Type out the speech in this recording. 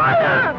Fire!